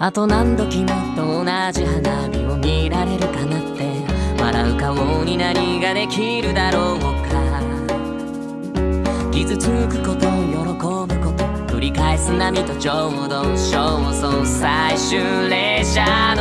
あと何度君と同じ花火を見られるかなって。笑う顔に何ができるだろうか。傷つくこと喜ぶこと繰り返す波と浄土焦燥最終列車